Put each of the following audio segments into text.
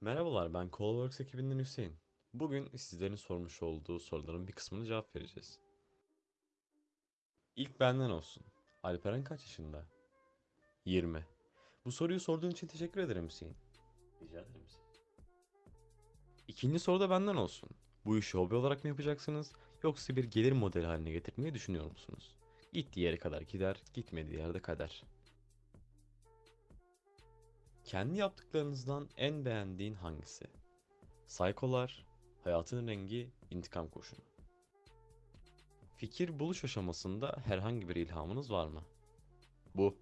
Merhabalar, ben Callworks ekibinden Hüseyin. Bugün sizlerin sormuş olduğu soruların bir kısmını cevap vereceğiz. İlk benden olsun. Alperen kaç yaşında? 20. Bu soruyu sorduğun için teşekkür ederim Hüseyin. Rica ederim Hüseyin. İkinci soru da benden olsun. Bu işi hobi olarak mı yapacaksınız yoksa bir gelir modeli haline getirmeyi düşünüyor musunuz? Gittiği yere kadar gider, gitmediği yerde kader. Kendi yaptıklarınızdan en beğendiğin hangisi? Saykolar, hayatın rengi, intikam kurşunu. Fikir buluş aşamasında herhangi bir ilhamınız var mı? Bu.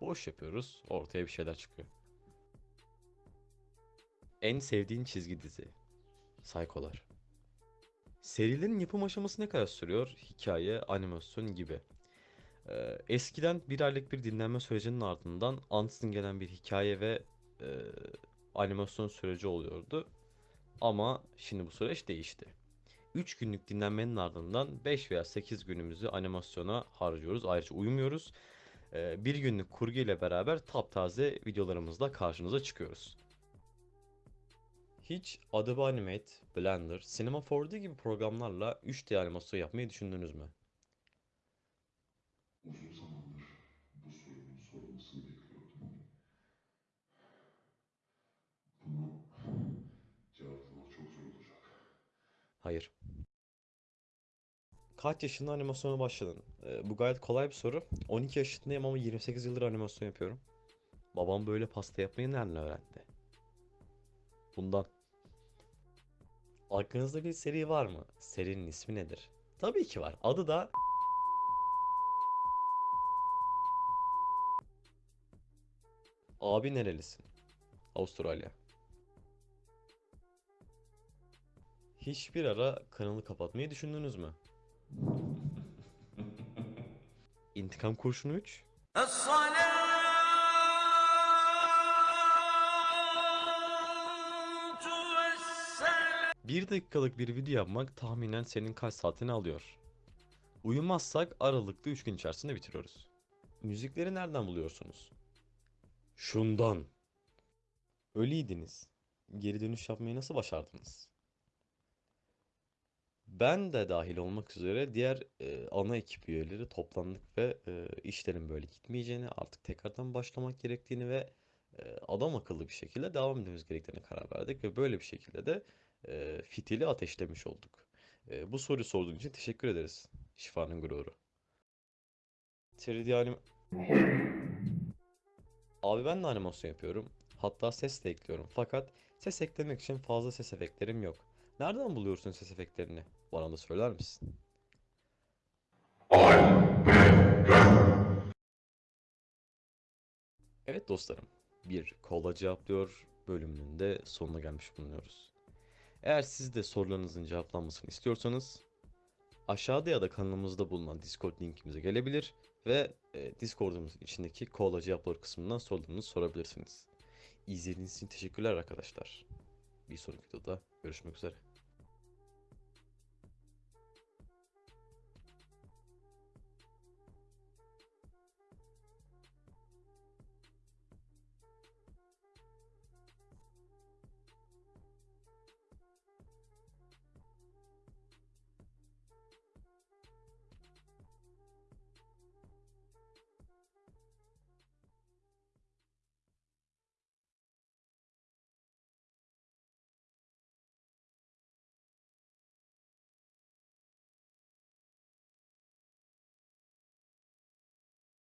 Boş yapıyoruz, ortaya bir şeyler çıkıyor. En sevdiğin çizgi dizi? Saykolar. Serilerin yapım aşaması ne kadar sürüyor? Hikaye, animasyon gibi. Ee, eskiden bir aylık bir dinlenme sürecinin ardından ansızın gelen bir hikaye ve e, animasyon süreci oluyordu. Ama şimdi bu süreç değişti. 3 günlük dinlenmenin ardından 5 veya 8 günümüzü animasyona harcıyoruz. Ayrıca uyumuyoruz. Ee, bir günlük kurgu ile beraber taptaze videolarımızla karşınıza çıkıyoruz. Hiç Adobe Animate, Blender, Cinema 4D gibi programlarla 3D animasyon yapmayı düşündünüz mü? Uzun zamandır bu sorunun sorulmasını bekliyordum bunu cevaplamak çok zor olacak. Hayır. Kaç yaşında animasyona başladın? Ee, bu gayet kolay bir soru. 12 yaşındayım ama 28 yıldır animasyon yapıyorum. Babam böyle pasta yapmayı nereden öğrendi? Bundan. Aklınızda bir seri var mı? Serinin ismi nedir? Tabii ki var. Adı da Abi nerelisin? Avustralya. Hiçbir ara kanalı kapatmayı düşündünüz mü? İntikam Kurşunu 3? Bir dakikalık bir video yapmak tahminen senin kaç saatini alıyor? Uyumazsak aralıklı 3 gün içerisinde bitiriyoruz. Müzikleri nereden buluyorsunuz? Şundan. Ölüydiniz. Geri dönüş yapmayı nasıl başardınız? Ben de dahil olmak üzere diğer e, ana ekip üyeleri toplandık ve e, işlerin böyle gitmeyeceğini, artık tekrardan başlamak gerektiğini ve e, adam akıllı bir şekilde devam etmemiz gerektiğine karar verdik ve böyle bir şekilde de e, fitili ateşlemiş olduk. E, bu soruyu sorduğun için teşekkür ederiz. Şifanın gururu. 3D anim... Abi ben de animasyon yapıyorum. Hatta ses de ekliyorum. Fakat ses eklemek için fazla ses efektlerim yok. Nereden buluyorsun ses efektlerini? Bana da söyler misin? Evet dostlarım, bir kola cevaplıyor bölümünün de sonuna gelmiş bulunuyoruz. Eğer siz de sorularınızın cevaplanmasını istiyorsanız aşağıda ya da kanalımızda bulunan Discord linkimize gelebilir ve e, Discord'umuzun içindeki kola cevaplar kısmından sorularınızı sorabilirsiniz. İzlediğiniz için teşekkürler arkadaşlar. Bir sonraki videoda görüşmek üzere.